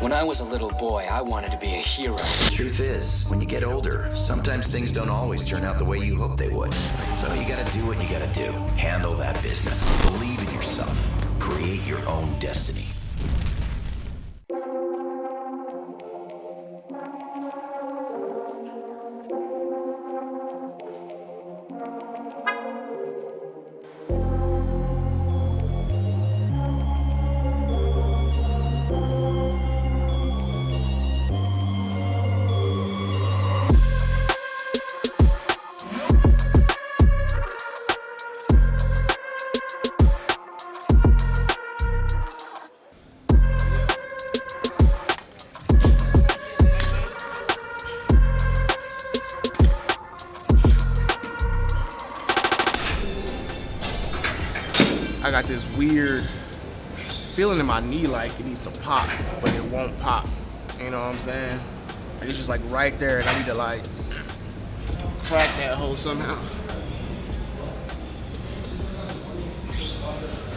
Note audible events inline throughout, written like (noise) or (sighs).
When I was a little boy, I wanted to be a hero. The truth is, when you get older, sometimes things don't always turn out the way you hope they would. So you gotta do what you gotta do. Handle that business. Believe in yourself. Create your own destiny. Got this weird feeling in my knee like it needs to pop, but it won't pop. You know what I'm saying? Like it's just like right there and I need to like crack that hole somehow.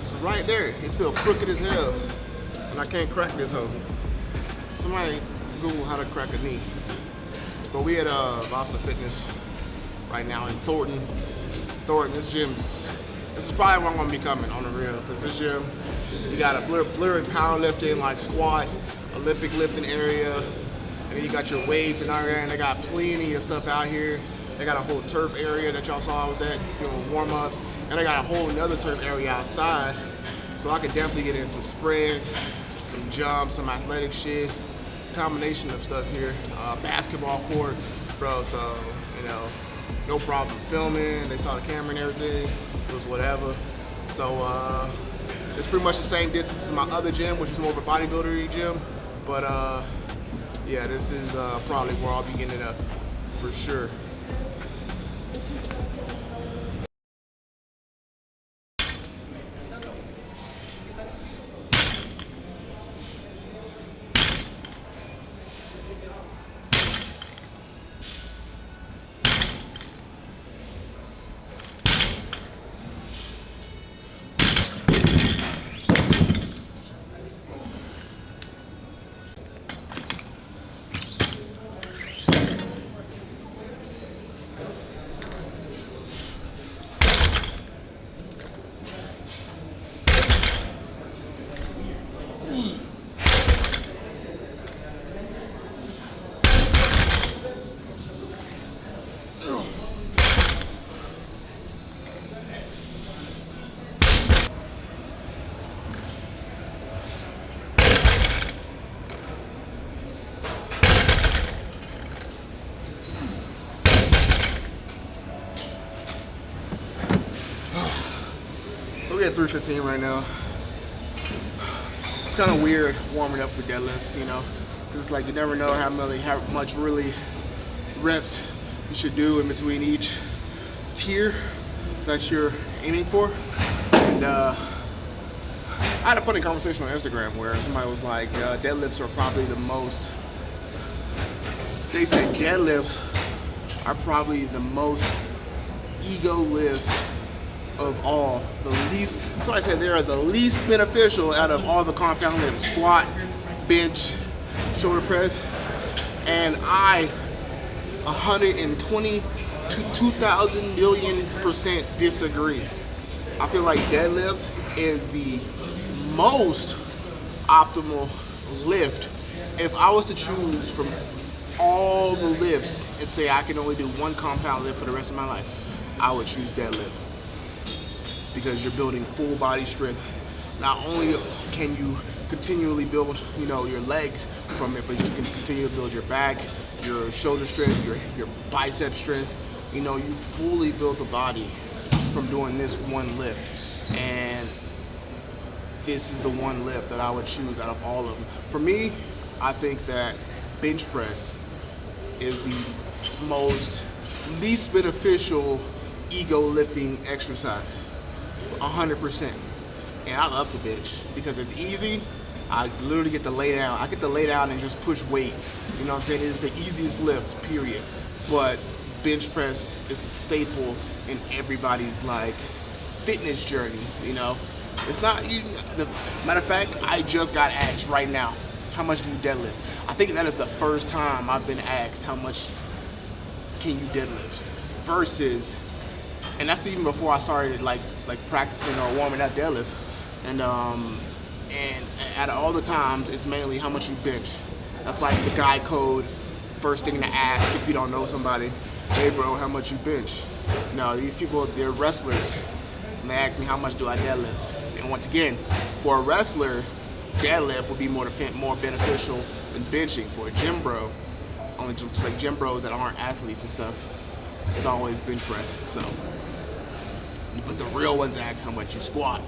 It's right there. It feels crooked as hell. And I can't crack this hole. Somebody Google how to crack a knee. But we at uh, Vasa Fitness right now in Thornton. Thornton, this gym's this is probably where I'm gonna be coming on the real. Cause this gym, you got a literally powerlifting, like squat, Olympic lifting area, and then you got your weights and all that, and they got plenty of stuff out here. They got a whole turf area that y'all saw I was at doing warm-ups, and they got a whole another turf area outside. So I could definitely get in some sprints, some jumps, some athletic shit, combination of stuff here. Uh, basketball court, bro, so, you know, no problem filming. They saw the camera and everything. It was whatever. So uh, it's pretty much the same distance as my other gym, which is more of a bodybuilder gym. But uh, yeah, this is uh, probably where I'll be getting it up for sure. We at 315 right now. It's kind of weird warming up for deadlifts, you know, because it's like you never know how many, how much really reps you should do in between each tier that you're aiming for. And uh, I had a funny conversation on Instagram where somebody was like, uh, deadlifts are probably the most, they said deadlifts are probably the most ego lift of all, the least, so I said they are the least beneficial out of all the compound lifts, squat, bench, shoulder press, and I 120 to 2,000 million percent disagree. I feel like deadlift is the most optimal lift. If I was to choose from all the lifts and say I can only do one compound lift for the rest of my life, I would choose deadlift because you're building full body strength. Not only can you continually build, you know, your legs from it, but you can continue to build your back, your shoulder strength, your, your bicep strength. You know, you fully build the body from doing this one lift. And this is the one lift that I would choose out of all of them. For me, I think that bench press is the most least beneficial ego lifting exercise. 100%. And I love to bench because it's easy. I literally get to lay down. I get to lay down and just push weight. You know what I'm saying? It is the easiest lift, period. But bench press is a staple in everybody's like fitness journey, you know? It's not, you, the, matter of fact, I just got asked right now, how much do you deadlift? I think that is the first time I've been asked how much can you deadlift versus, and that's even before I started like like practicing or warming up deadlift. And um, and at all the times, it's mainly how much you bench. That's like the guy code. First thing to ask if you don't know somebody, hey bro, how much you bench? No, these people, they're wrestlers. And they ask me how much do I deadlift. And once again, for a wrestler, deadlift would be more more beneficial than benching. For a gym bro, only just like gym bros that aren't athletes and stuff, it's always bench press. So, but the real ones ask how much you squat.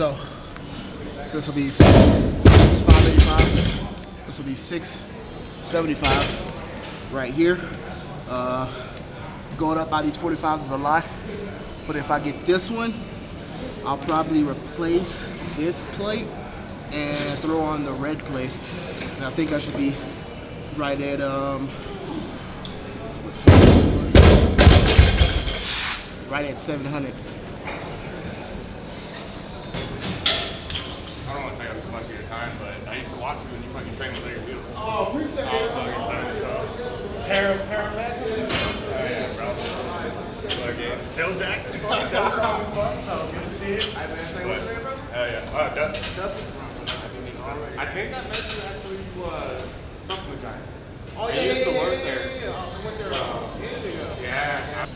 So this will be six, 585. This will be 675 right here. Uh, going up by these 45s is a lot, but if I get this one, I'll probably replace this plate and throw on the red plate. And I think I should be right at um, right at 700. Time, but I used to watch you when you fucking train with Larry Wheels. Oh, we fucking excited, so. Terra, Terra Met? Oh, yeah, bro. Fucking still Jackson, still strong as fuck, so good to see you. I've been saying what's your name, bro? Oh, yeah. Oh, Dustin. Dustin's I think I met you actually, uh, supplement giant. Oh, yeah, I used to work there. Yeah, yeah, I went there. So, yeah.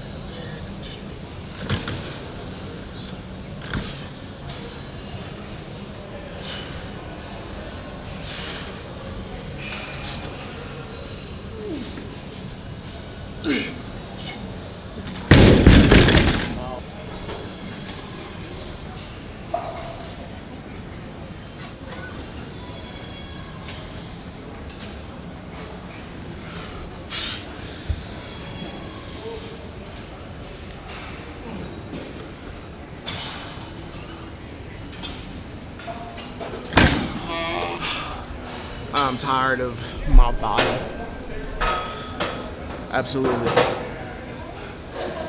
I'm tired of my body. Absolutely.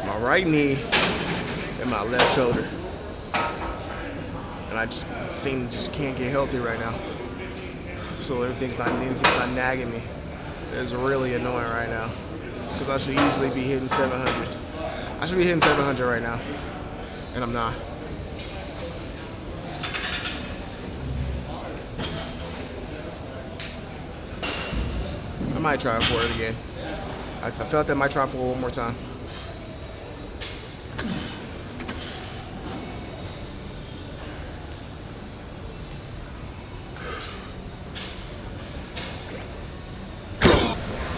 My right knee and my left shoulder. And I just seem just can't get healthy right now. So everything's not anything's not nagging me. It's really annoying right now. Because I should easily be hitting 700. I should be hitting 700 right now. And I'm not. Might try for it again. I, I felt that I might try for it one more time.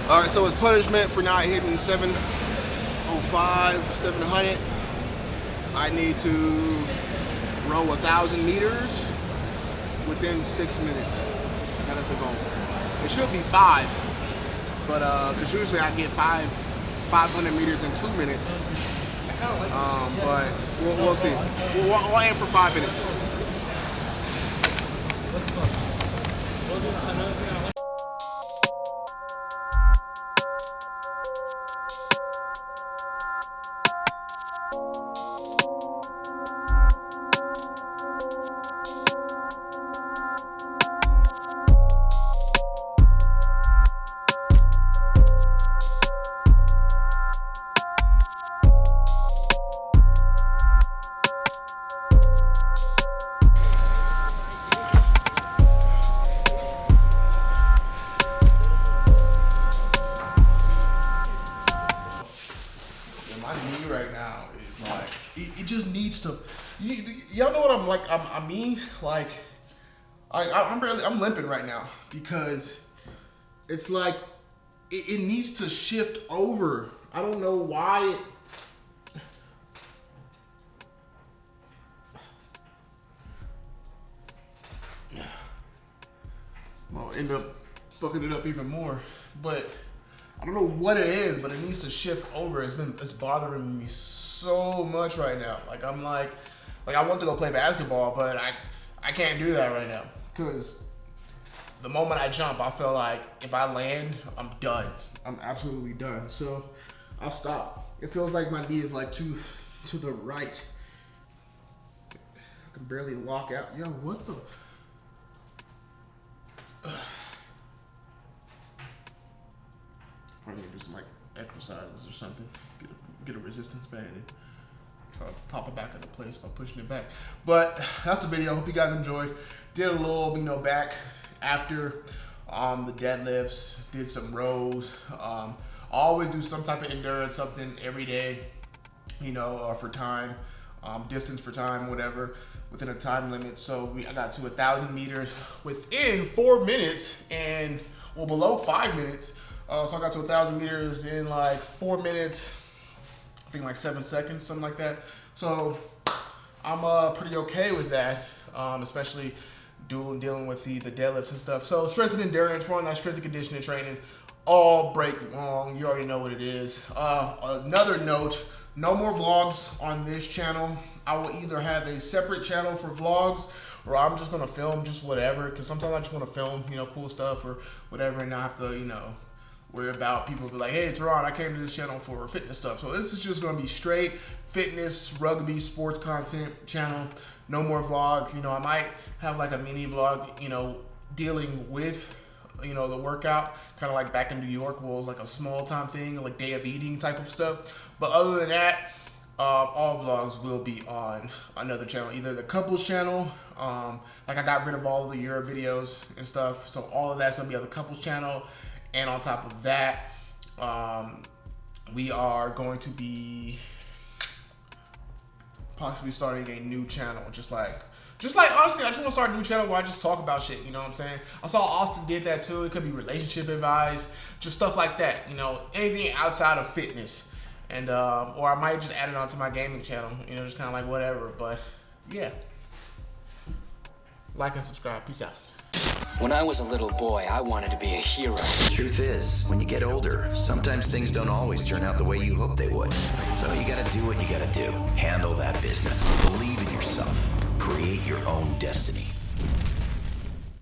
All right, so as punishment for not hitting 705, 700, I need to row a thousand meters within six minutes. That is the goal. It should be five, but because uh, usually I get five 500 meters in two minutes. Um, but we'll, we'll see. We'll, we'll aim for five minutes. Like. I'm, I mean, like, I, I'm barely, I'm limping right now because it's like it, it needs to shift over. I don't know why. it will end up fucking it up even more. But I don't know what it is, but it needs to shift over. It's been it's bothering me so much right now. Like I'm like, like I want to go play basketball, but I I can't do that right now because the moment I jump, I feel like if I land, I'm done. I'm absolutely done. So I'll stop. It feels like my knee is like to to the right. I can barely walk out. Yo, what the? (sighs) Probably gonna do some like exercises or something. Get a, get a resistance band pop it back into place by pushing it back. But that's the video. Hope you guys enjoyed. Did a little, you know, back after um, the deadlifts. Did some rows. Um, always do some type of endurance, something every day, you know, uh, for time, um, distance for time, whatever, within a time limit. So we, I got to a thousand meters within four minutes and well below five minutes. Uh, so I got to a thousand meters in like four minutes, I think like seven seconds, something like that. So I'm uh, pretty okay with that, um, especially doing dealing with the, the deadlifts and stuff. So strength and endurance, run that strength and conditioning training, all break long. You already know what it is. Uh, another note, no more vlogs on this channel. I will either have a separate channel for vlogs or I'm just gonna film just whatever. Cause sometimes I just wanna film, you know, cool stuff or whatever and not have to, you know, worry about people be like, hey, Teron, I came to this channel for fitness stuff. So this is just gonna be straight fitness, rugby, sports content channel. No more vlogs. You know, I might have like a mini vlog, you know, dealing with, you know, the workout, kind of like back in New York was like a small time thing, like day of eating type of stuff. But other than that, um, all vlogs will be on another channel, either the couples channel, um, like I got rid of all of the Euro videos and stuff, so all of that's gonna be on the couples channel, and on top of that, um, we are going to be possibly starting a new channel, just like, just like honestly, I just want to start a new channel where I just talk about shit. You know what I'm saying? I saw Austin did that too. It could be relationship advice, just stuff like that. You know, anything outside of fitness, and um, or I might just add it onto my gaming channel. You know, just kind of like whatever. But yeah, like and subscribe. Peace out. When I was a little boy, I wanted to be a hero. The truth is, when you get older, sometimes things don't always turn out the way you hope they would. So you gotta do what you gotta do. Handle that business. Believe in yourself. Create your own destiny.